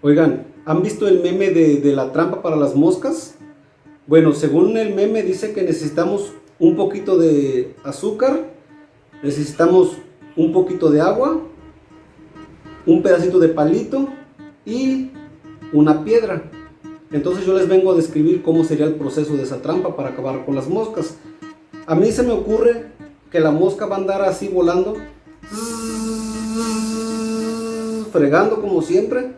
Oigan, ¿han visto el meme de, la trampa para las moscas? Bueno, según el meme dice que necesitamos un poquito de azúcar, necesitamos un poquito de agua, un pedacito de palito y una piedra. Entonces yo les vengo a describir cómo sería el proceso de esa trampa para acabar con las moscas. A mí se me ocurre que la mosca va a andar así volando, fregando como siempre,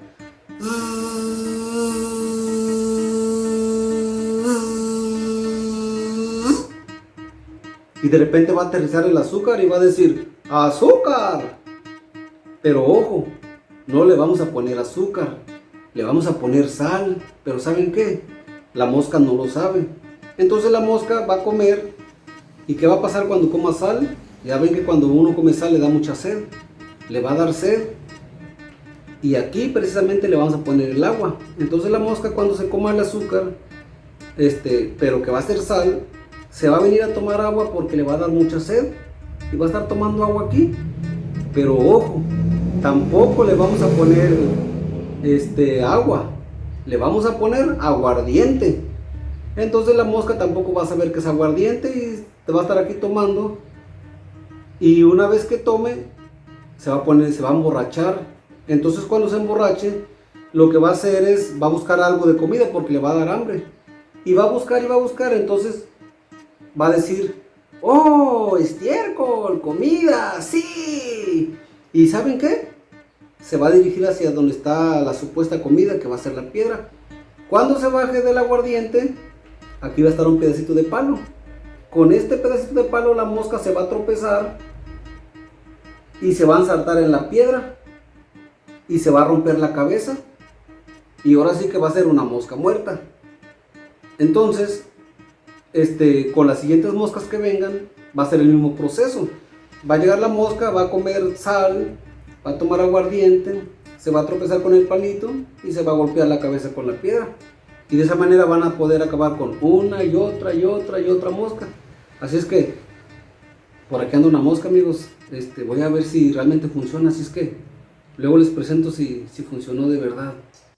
y de repente va a aterrizar el azúcar y va a decir ¡Azúcar! Pero ojo, no le vamos a poner azúcar, le vamos a poner sal, pero ¿saben qué? La mosca no lo sabe. Entonces la mosca va a comer y ¿qué va a pasar cuando coma sal? Ya ven que cuando uno come sal le da mucha sed, le va a dar sed y aquí precisamente le vamos a poner el agua. Entonces la mosca cuando se coma el azúcar, este, pero que va a ser sal, se va a venir a tomar agua porque le va a dar mucha sed y va a estar tomando agua aquí. Pero ojo, tampoco le vamos a poner este, agua, le vamos a poner aguardiente. Entonces la mosca tampoco va a saber que es aguardiente y te va a estar aquí tomando. Y una vez que tome, se va a poner, se va a emborrachar entonces cuando se emborrache, lo que va a hacer es, va a buscar algo de comida porque le va a dar hambre. Y va a buscar y va a buscar, entonces va a decir, ¡Oh, estiércol, comida, sí! ¿Y saben qué? Se va a dirigir hacia donde está la supuesta comida, que va a ser la piedra. Cuando se baje del aguardiente, aquí va a estar un pedacito de palo. Con este pedacito de palo la mosca se va a tropezar y se va a saltar en la piedra y se va a romper la cabeza y ahora sí que va a ser una mosca muerta. Entonces, este, con las siguientes moscas que vengan, va a ser el mismo proceso. Va a llegar la mosca, va a comer sal, va a tomar aguardiente, se va a tropezar con el palito y se va a golpear la cabeza con la piedra. Y de esa manera van a poder acabar con una y otra y otra y otra mosca. Así es que, por aquí anda una mosca amigos, este, voy a ver si realmente funciona, así es que Luego les presento si, si funcionó de verdad.